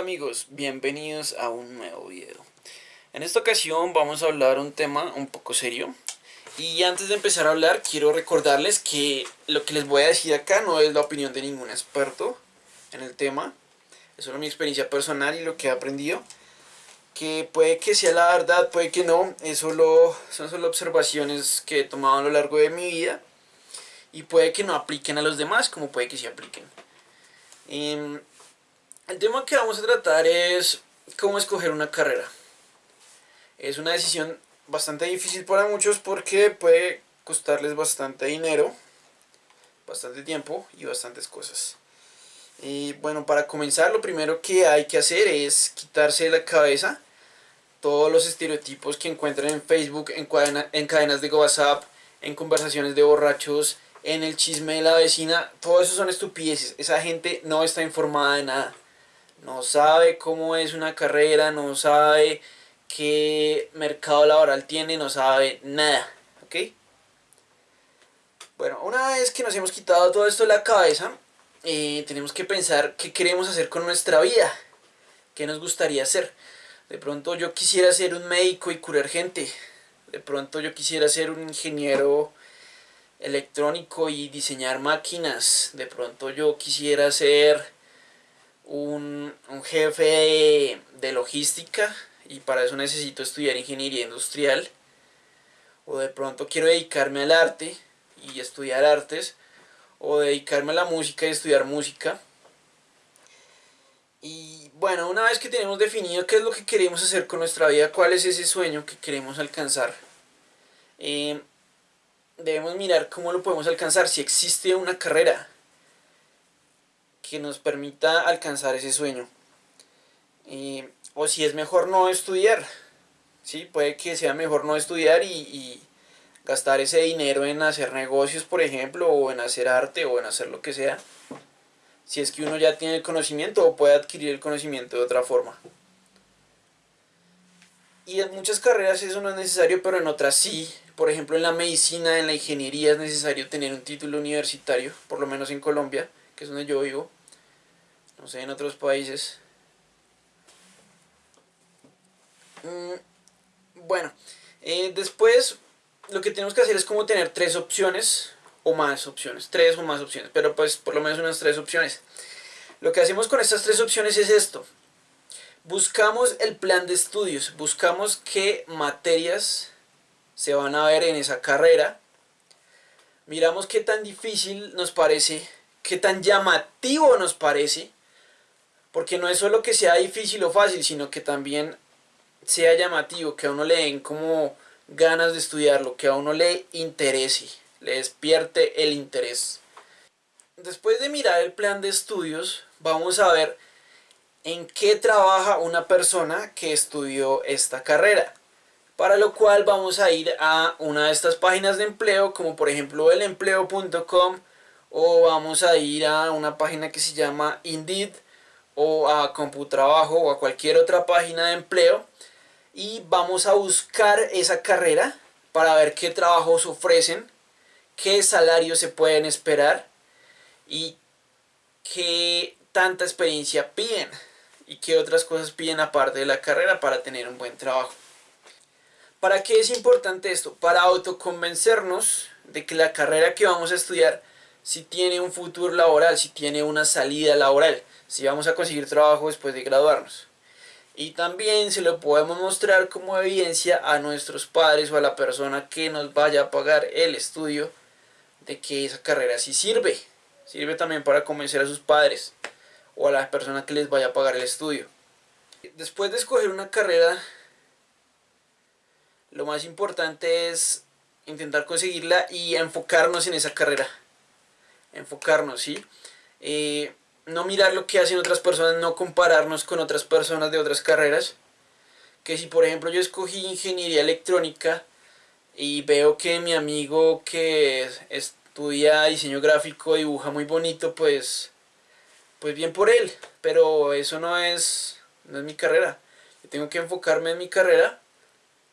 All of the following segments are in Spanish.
amigos, bienvenidos a un nuevo video. En esta ocasión vamos a hablar un tema un poco serio. Y antes de empezar a hablar quiero recordarles que lo que les voy a decir acá no es la opinión de ningún experto en el tema. Es solo mi experiencia personal y lo que he aprendido. Que puede que sea la verdad, puede que no. Es solo, son solo observaciones que he tomado a lo largo de mi vida. Y puede que no apliquen a los demás como puede que sí apliquen. Em, el tema que vamos a tratar es cómo escoger una carrera. Es una decisión bastante difícil para muchos porque puede costarles bastante dinero, bastante tiempo y bastantes cosas. Y bueno, para comenzar lo primero que hay que hacer es quitarse de la cabeza todos los estereotipos que encuentran en Facebook, en, en cadenas de WhatsApp, en conversaciones de borrachos, en el chisme de la vecina. Todo eso son estupideces. Esa gente no está informada de nada no sabe cómo es una carrera, no sabe qué mercado laboral tiene, no sabe nada, ¿ok? Bueno, una vez que nos hemos quitado todo esto de la cabeza, eh, tenemos que pensar qué queremos hacer con nuestra vida, qué nos gustaría hacer. De pronto yo quisiera ser un médico y curar gente, de pronto yo quisiera ser un ingeniero electrónico y diseñar máquinas, de pronto yo quisiera ser un, jefe de, logística y para eso necesito estudiar ingeniería industrial. O de pronto quiero dedicarme al arte y estudiar artes o dedicarme a la música y estudiar música. Y bueno, una vez que tenemos definido qué es lo que queremos hacer con nuestra vida, cuál es ese sueño que queremos alcanzar, eh, debemos mirar cómo lo podemos alcanzar, si existe una carrera, que nos permita alcanzar ese sueño. o si es mejor no estudiar, ¿sí? puede que sea mejor no estudiar y, gastar ese dinero en hacer negocios, por ejemplo, o en hacer arte, o en hacer lo que sea. Si es que uno ya tiene el conocimiento o puede adquirir el conocimiento de otra forma. Y en muchas carreras eso no es necesario, pero en otras sí. Por ejemplo, en la medicina, en la ingeniería es necesario tener un título universitario, por lo menos en Colombia, que es donde yo vivo no sé, en otros países. Mm, bueno, eh, después lo que tenemos que hacer es como tener tres opciones o más opciones, tres o más opciones, pero pues por lo menos unas tres opciones. Lo que hacemos con estas tres opciones es esto. Buscamos el plan de estudios, buscamos qué materias se van a ver en esa carrera. Miramos qué tan difícil nos parece, qué tan llamativo nos parece porque no es solo que sea difícil o fácil, sino que también sea llamativo, que a uno le den como ganas de estudiarlo, que a uno le interese, le despierte el interés. Después de mirar el plan de estudios, vamos a ver en qué trabaja una persona que estudió esta carrera. Para lo cual vamos a ir a una de estas páginas de empleo, como por ejemplo elempleo.com, o vamos a ir a una página que se llama Indeed, o a Computrabajo o a cualquier otra página de empleo y vamos a buscar esa carrera para ver qué trabajos ofrecen, qué salarios se pueden esperar y qué tanta experiencia piden y qué otras cosas piden aparte de la carrera para tener un buen trabajo. ¿Para qué es importante esto? Para autoconvencernos de que la carrera que vamos a estudiar si tiene un futuro laboral, si tiene una salida laboral si vamos a conseguir trabajo después de graduarnos. Y también se lo podemos mostrar como evidencia a nuestros padres o a la persona que nos vaya a pagar el estudio de que esa carrera sí sirve. Sirve también para convencer a sus padres o a la persona que les vaya a pagar el estudio. Después de escoger una carrera, lo más importante es intentar conseguirla y enfocarnos en esa carrera. Enfocarnos, ¿sí? Eh, no mirar lo que hacen otras personas, no compararnos con otras personas de otras carreras. Que si por ejemplo yo escogí ingeniería electrónica y veo que mi amigo que estudia diseño gráfico dibuja muy bonito, pues, pues bien por él. Pero eso no es, no es mi carrera. Yo tengo que enfocarme en mi carrera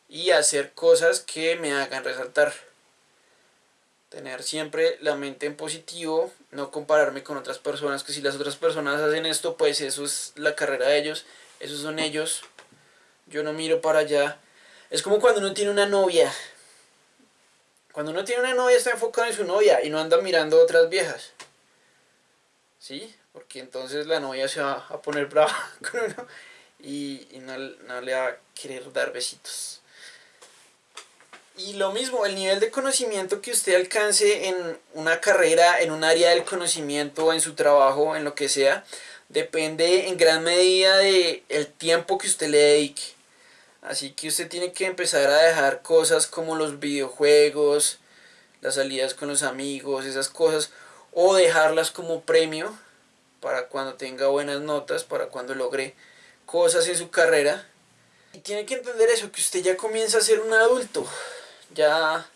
y hacer cosas que me hagan resaltar. Tener siempre la mente en positivo, no compararme con otras personas, que si las otras personas hacen esto, pues eso es la carrera de ellos, esos son ellos, yo no miro para allá. Es como cuando uno tiene una novia. Cuando uno tiene una novia está enfocado en su novia y no anda mirando otras viejas. ¿Sí? Porque entonces la novia se va a poner brava con uno y, no le va a querer dar besitos. Y lo mismo, el nivel de conocimiento que usted alcance en una carrera, en un área del conocimiento, en su trabajo, en lo que sea, depende en gran medida de el tiempo que usted le dedique. Así que usted tiene que empezar a dejar cosas como los videojuegos, las salidas con los amigos, esas cosas, o dejarlas como premio para cuando tenga buenas notas, para cuando logre cosas en su carrera. Y tiene que entender eso, que usted ya comienza a ser un adulto ya,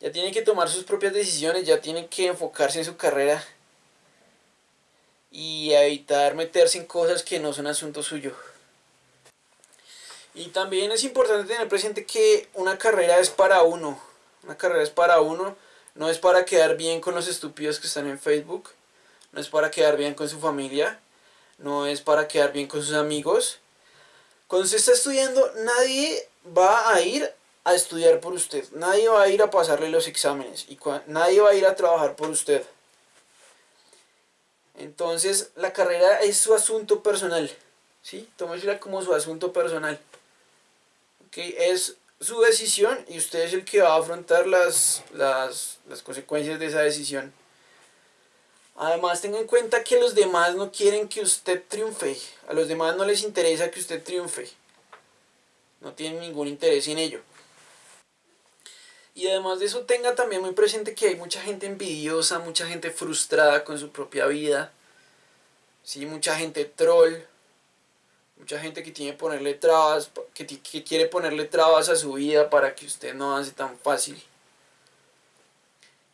ya tiene que tomar sus propias decisiones, ya tiene que enfocarse en su carrera y evitar meterse en cosas que no son asunto suyo. Y también es importante tener presente que una carrera es para uno. Una carrera es para uno, no es para quedar bien con los estúpidos que están en Facebook, no es para quedar bien con su familia, no es para quedar bien con sus amigos. Cuando se está estudiando, nadie va a ir a estudiar por usted. Nadie va a ir a pasarle los exámenes y nadie va a ir a trabajar por usted. Entonces, la carrera es su asunto personal. ¿Sí? Tómesela como su asunto personal. ¿Okay? Es su decisión y usted es el que va a afrontar las, las, las consecuencias de esa decisión. Además, tenga en cuenta que los demás no quieren que usted triunfe. A los demás no les interesa que usted triunfe. No tienen ningún interés en ello. Y además de eso tenga también muy presente que hay mucha gente envidiosa, mucha gente frustrada con su propia vida, ¿sí? mucha gente troll, mucha gente que tiene ponerle trabas, que, que quiere ponerle trabas a su vida para que usted no avance tan fácil.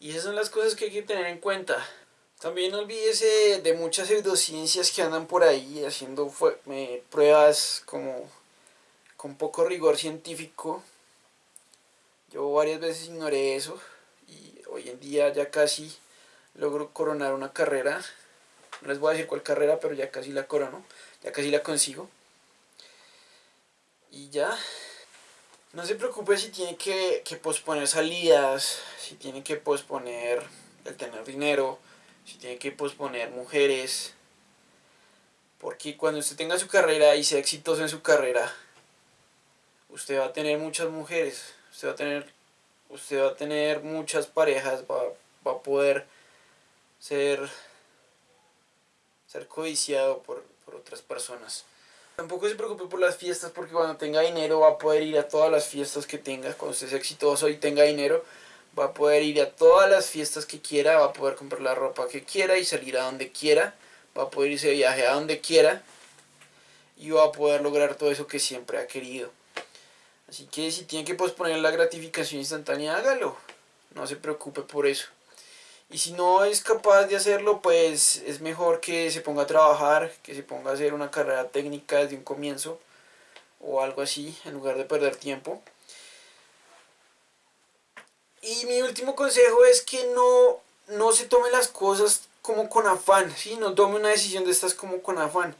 Y esas son las cosas que hay que tener en cuenta. También no olvídese de muchas pseudociencias que andan por ahí haciendo pruebas como con poco rigor científico yo varias veces ignoré eso y hoy en día ya casi logro coronar una carrera. No les voy a decir cuál carrera, pero ya casi la corono, ya casi la consigo. Y ya, no se preocupe si tiene que, que posponer salidas, si tiene que posponer el tener dinero, si tiene que posponer mujeres. Porque cuando usted tenga su carrera y sea exitoso en su carrera, usted va a tener muchas mujeres usted va a tener, usted va a tener muchas parejas, va, va a poder ser, ser codiciado por, por otras personas. Tampoco se preocupe por las fiestas porque cuando tenga dinero va a poder ir a todas las fiestas que tenga. Cuando usted sea exitoso y tenga dinero va a poder ir a todas las fiestas que quiera, va a poder comprar la ropa que quiera y salir a donde quiera. Va a poder irse de viaje a donde quiera y va a poder lograr todo eso que siempre ha querido. Así que si tiene que posponer la gratificación instantánea, hágalo. No se preocupe por eso. Y si no es capaz de hacerlo, pues es mejor que se ponga a trabajar, que se ponga a hacer una carrera técnica desde un comienzo o algo así, en lugar de perder tiempo. Y mi último consejo es que no, no se tome las cosas como con afán, ¿sí? no tome una decisión de estas como con afán.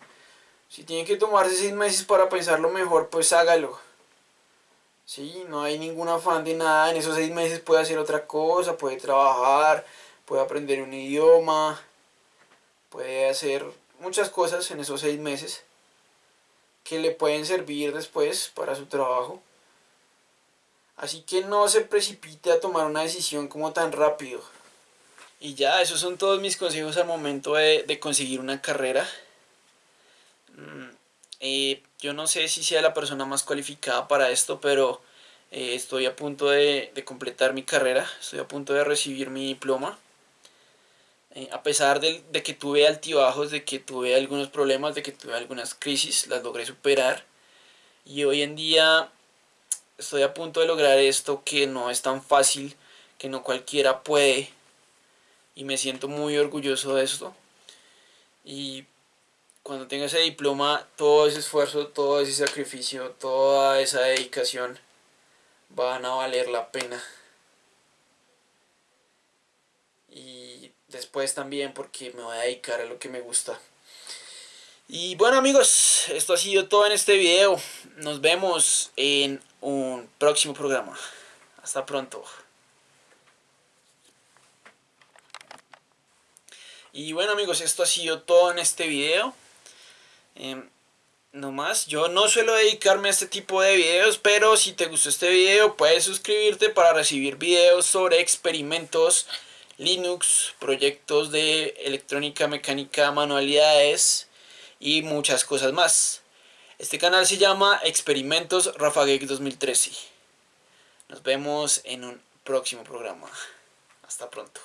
Si tiene que tomarse seis meses para pensarlo mejor, pues hágalo ¿sí? No hay ningún afán de nada, en esos seis meses puede hacer otra cosa, puede trabajar, puede aprender un idioma, puede hacer muchas cosas en esos seis meses que le pueden servir después para su trabajo. Así que no se precipite a tomar una decisión como tan rápido. Y ya, esos son todos mis consejos al momento de, de conseguir una carrera. Eh, yo no sé si sea la persona más cualificada para esto, pero eh, estoy a punto de, completar mi carrera, estoy a punto de recibir mi diploma. Eh, a pesar de, de, que tuve altibajos, de que tuve algunos problemas, de que tuve algunas crisis, las logré superar. Y hoy en día estoy a punto de lograr esto que no es tan fácil, que no cualquiera puede. Y me siento muy orgulloso de esto. Y cuando tenga ese diploma, todo ese esfuerzo, todo ese sacrificio, toda esa dedicación van a valer la pena. y después también porque me voy a dedicar a lo que me gusta. Y bueno amigos, esto ha sido todo en este video. Nos vemos en un próximo programa. Hasta pronto. Y bueno amigos, esto ha sido todo en este video. Eh, no más, yo no suelo dedicarme a este tipo de videos, pero si te gustó este video puedes suscribirte para recibir videos sobre experimentos Linux, proyectos de electrónica, mecánica, manualidades y muchas cosas más. Este canal se llama Experimentos Rafagek 2013. Nos vemos en un próximo programa. Hasta pronto.